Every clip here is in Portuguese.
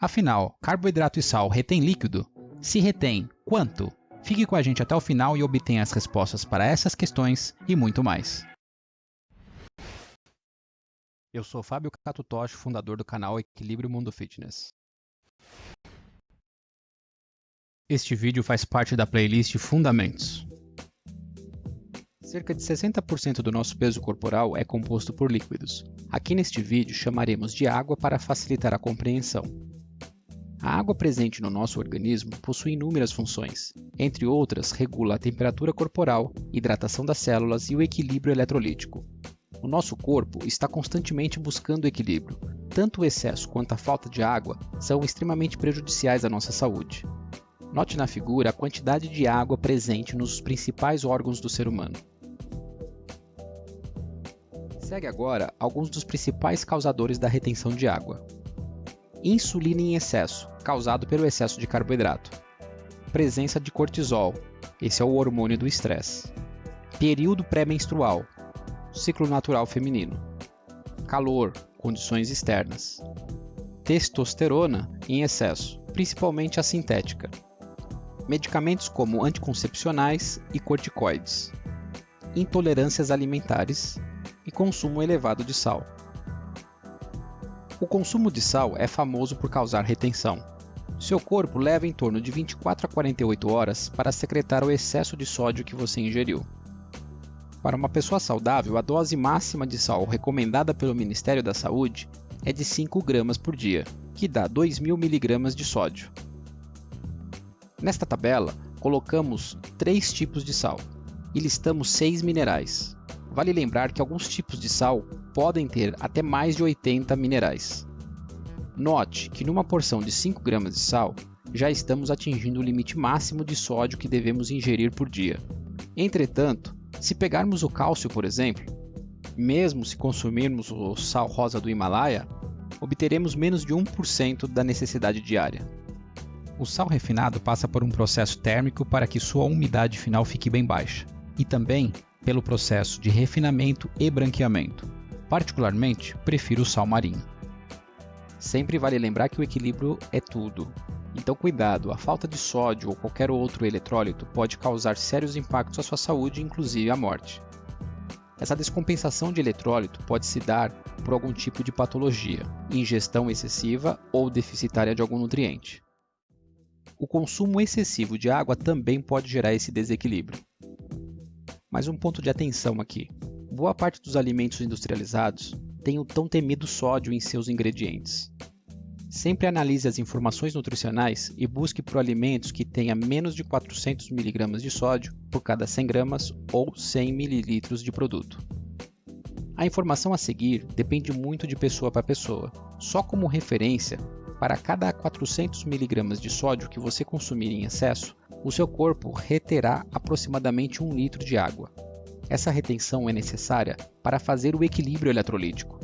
Afinal, carboidrato e sal retém líquido? Se retém, quanto? Fique com a gente até o final e obtenha as respostas para essas questões e muito mais. Eu sou Fábio Catutoshi, fundador do canal Equilíbrio Mundo Fitness. Este vídeo faz parte da playlist Fundamentos. Cerca de 60% do nosso peso corporal é composto por líquidos. Aqui neste vídeo chamaremos de água para facilitar a compreensão. A água presente no nosso organismo possui inúmeras funções. Entre outras, regula a temperatura corporal, hidratação das células e o equilíbrio eletrolítico. O nosso corpo está constantemente buscando equilíbrio. Tanto o excesso quanto a falta de água são extremamente prejudiciais à nossa saúde. Note na figura a quantidade de água presente nos principais órgãos do ser humano. Segue agora alguns dos principais causadores da retenção de água. Insulina em excesso, causado pelo excesso de carboidrato. Presença de cortisol, esse é o hormônio do estresse. Período pré-menstrual, ciclo natural feminino. Calor, condições externas. Testosterona em excesso, principalmente a sintética. Medicamentos como anticoncepcionais e corticoides. Intolerâncias alimentares e consumo elevado de sal. O consumo de sal é famoso por causar retenção. Seu corpo leva em torno de 24 a 48 horas para secretar o excesso de sódio que você ingeriu. Para uma pessoa saudável, a dose máxima de sal recomendada pelo Ministério da Saúde é de 5 gramas por dia, que dá 2.000 mg de sódio. Nesta tabela, colocamos três tipos de sal e listamos seis minerais. Vale lembrar que alguns tipos de sal podem ter até mais de 80 minerais. Note que numa porção de 5 gramas de sal, já estamos atingindo o limite máximo de sódio que devemos ingerir por dia. Entretanto, se pegarmos o cálcio, por exemplo, mesmo se consumirmos o sal rosa do Himalaia, obteremos menos de 1% da necessidade diária. O sal refinado passa por um processo térmico para que sua umidade final fique bem baixa, e também pelo processo de refinamento e branqueamento. Particularmente, prefiro o sal marinho. Sempre vale lembrar que o equilíbrio é tudo. Então cuidado, a falta de sódio ou qualquer outro eletrólito pode causar sérios impactos à sua saúde, inclusive a morte. Essa descompensação de eletrólito pode se dar por algum tipo de patologia, ingestão excessiva ou deficitária de algum nutriente. O consumo excessivo de água também pode gerar esse desequilíbrio. Mas um ponto de atenção aqui. Boa parte dos alimentos industrializados tem o tão temido sódio em seus ingredientes. Sempre analise as informações nutricionais e busque por alimentos que tenha menos de 400 mg de sódio por cada 100 gramas ou 100 ml de produto. A informação a seguir depende muito de pessoa para pessoa. Só como referência, para cada 400 mg de sódio que você consumir em excesso, o seu corpo reterá aproximadamente 1 litro de água. Essa retenção é necessária para fazer o equilíbrio eletrolítico.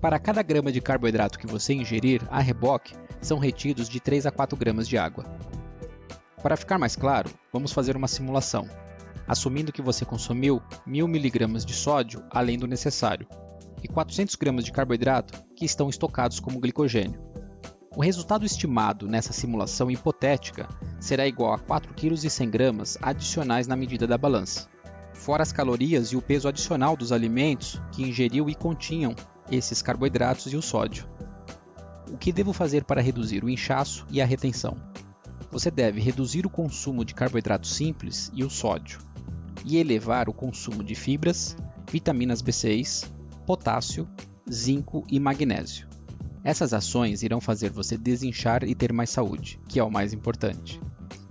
Para cada grama de carboidrato que você ingerir a reboque, são retidos de 3 a 4 gramas de água. Para ficar mais claro, vamos fazer uma simulação, assumindo que você consumiu 1000 mg de sódio além do necessário e 400 gramas de carboidrato que estão estocados como glicogênio. O resultado estimado nessa simulação hipotética será igual a 4,1 kg adicionais na medida da balança, fora as calorias e o peso adicional dos alimentos que ingeriu e continham esses carboidratos e o sódio. O que devo fazer para reduzir o inchaço e a retenção? Você deve reduzir o consumo de carboidratos simples e o sódio, e elevar o consumo de fibras, vitaminas B6, potássio, zinco e magnésio. Essas ações irão fazer você desinchar e ter mais saúde, que é o mais importante.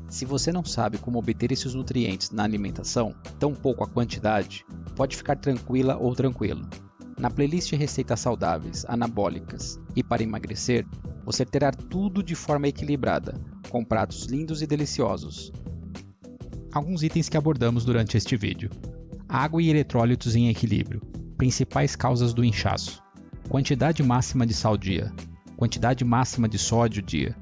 Se você não sabe como obter esses nutrientes na alimentação, tampouco a quantidade, pode ficar tranquila ou tranquilo. Na playlist Receitas Saudáveis, Anabólicas e para emagrecer, você terá tudo de forma equilibrada, com pratos lindos e deliciosos. Alguns itens que abordamos durante este vídeo. Água e eletrólitos em equilíbrio, principais causas do inchaço quantidade máxima de sal dia, quantidade máxima de sódio dia,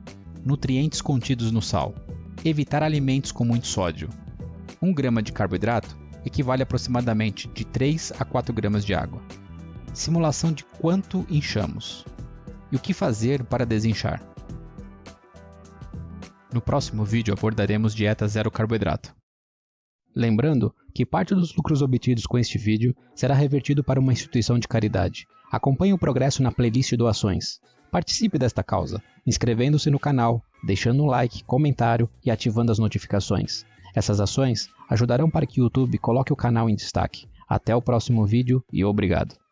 nutrientes contidos no sal, evitar alimentos com muito sódio. 1 grama de carboidrato equivale aproximadamente de 3 a 4 gramas de água. Simulação de quanto inchamos. E o que fazer para desinchar? No próximo vídeo abordaremos dieta zero carboidrato. Lembrando que parte dos lucros obtidos com este vídeo será revertido para uma instituição de caridade. Acompanhe o progresso na playlist doações. Participe desta causa, inscrevendo-se no canal, deixando um like, comentário e ativando as notificações. Essas ações ajudarão para que o YouTube coloque o canal em destaque. Até o próximo vídeo e obrigado.